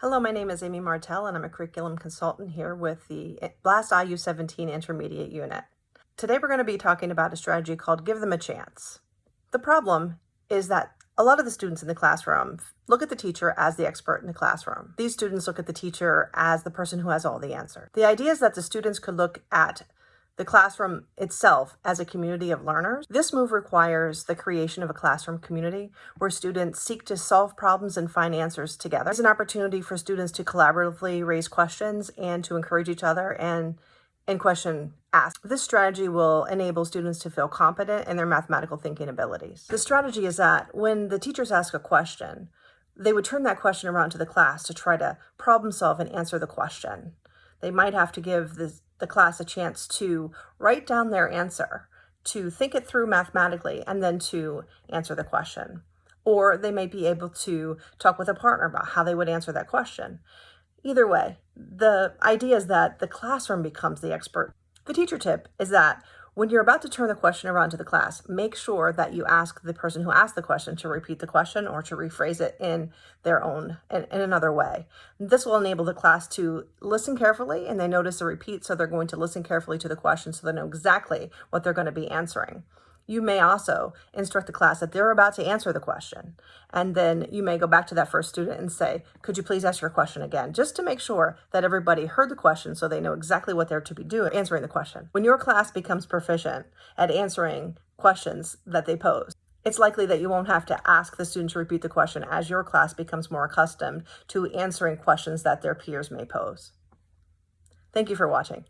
Hello, my name is Amy Martell and I'm a curriculum consultant here with the BLAST IU17 Intermediate Unit. Today we're going to be talking about a strategy called Give Them a Chance. The problem is that a lot of the students in the classroom look at the teacher as the expert in the classroom. These students look at the teacher as the person who has all the answers. The idea is that the students could look at the classroom itself as a community of learners. This move requires the creation of a classroom community where students seek to solve problems and find answers together. It's an opportunity for students to collaboratively raise questions and to encourage each other and and question ask. This strategy will enable students to feel competent in their mathematical thinking abilities. The strategy is that when the teachers ask a question, they would turn that question around to the class to try to problem solve and answer the question. They might have to give the, the class a chance to write down their answer, to think it through mathematically, and then to answer the question. Or they may be able to talk with a partner about how they would answer that question. Either way, the idea is that the classroom becomes the expert. The teacher tip is that when you're about to turn the question around to the class, make sure that you ask the person who asked the question to repeat the question or to rephrase it in their own, in, in another way. This will enable the class to listen carefully and they notice a repeat, so they're going to listen carefully to the question so they know exactly what they're going to be answering. You may also instruct the class that they're about to answer the question. And then you may go back to that first student and say, could you please ask your question again? Just to make sure that everybody heard the question so they know exactly what they're to be doing, answering the question. When your class becomes proficient at answering questions that they pose, it's likely that you won't have to ask the student to repeat the question as your class becomes more accustomed to answering questions that their peers may pose. Thank you for watching.